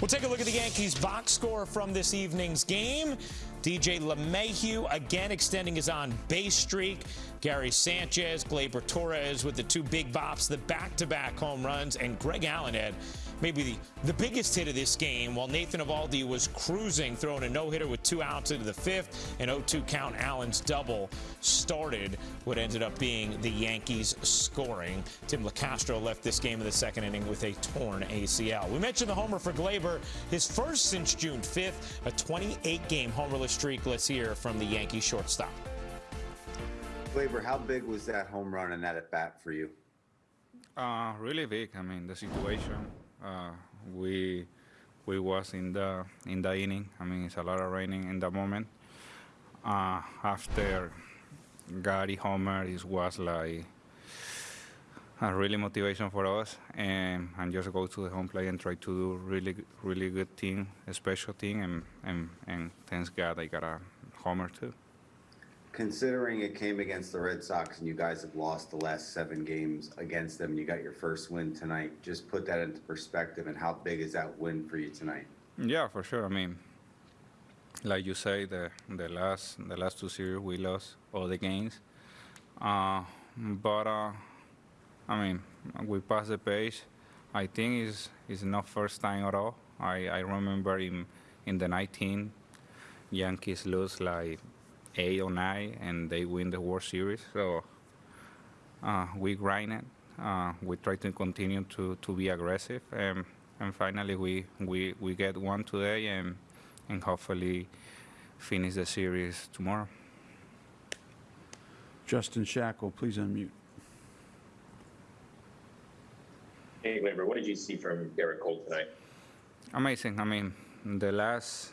We'll take a look at the Yankees box score from this evening's game. DJ LeMahieu again extending his on base streak. Gary Sanchez, Gleyber Torres with the two big bops, the back-to-back home runs, and Greg Allen had maybe the, the biggest hit of this game while Nathan Eovaldi was cruising, throwing a no-hitter with two outs into the fifth. An 0-2 count Allen's double started what ended up being the Yankees scoring. Tim Locastro left this game in the second inning with a torn ACL. We mentioned the homer for Gleyber, his first since June 5th, a 28-game homerless streak. Let's hear from the Yankee shortstop. Gleyber, how big was that home run and that at bat for you? Uh, really big. I mean, the situation. Uh, we we was in the in the inning. I mean, it's a lot of raining in the moment. Uh, after Gary Homer, it was like a really motivation for us, and and just go to the home plate and try to do really really good thing, a special thing, and and and thanks God I got a homer too. Considering it came against the Red Sox and you guys have lost the last seven games against them, and you got your first win tonight. Just put that into perspective, and how big is that win for you tonight? Yeah, for sure. I mean, like you say, the the last the last two series we lost all the games, uh, but uh, I mean we passed the page. I think it's it's not first time at all. I, I remember in in the 19 Yankees lose like eight or nine, and they win the World Series. So uh, we grind it. Uh, we try to continue to, to be aggressive, and, and finally we, we, we get one today, and and hopefully finish the series tomorrow. Justin Shackle, please unmute. Hey, Gleyber, what did you see from Gerrit Cole tonight? Amazing. I mean, the last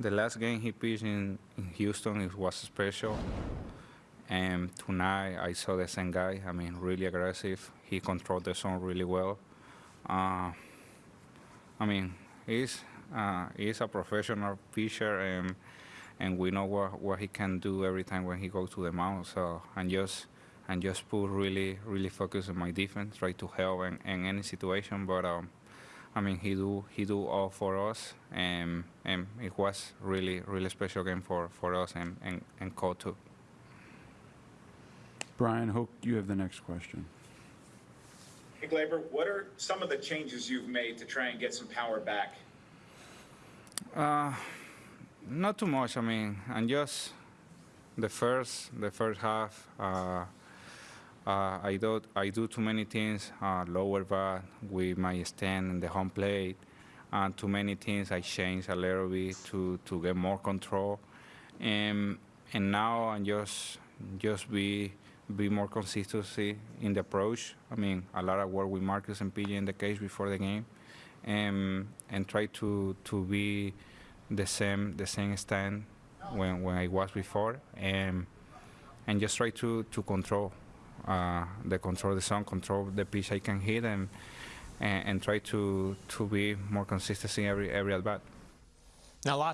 the last game he pitched in, in Houston it was special. And tonight I saw the same guy. I mean, really aggressive. He controlled the zone really well. Uh, I mean, he's uh, he's a professional pitcher, and and we know what, what he can do every time when he goes to the mound. So and just and just put really really focus on my defense, try to help in, in any situation. But um, I mean, he do he do all for us, and and it was really really special game for for us and and and Cole too. Bryan Hoch, you have the next question. Hey, Gleyber, what are some of the changes you've made to try and get some power back? Uh, not too much. I mean, and just the first the first half. Uh, uh, I do I do too many things. Uh, lower bat with my stand in the home plate, and too many things. I change a little bit to to get more control, and and now I'm just just be be more consistency in the approach. I mean, a lot of work with Marcus and PJ in the case before the game, and and try to to be the same the same stand when when I was before, and and just try to to control uh, the control the zone, control the pitch I can hit, and and, and try to to be more consistent in every every at bat. Now, lots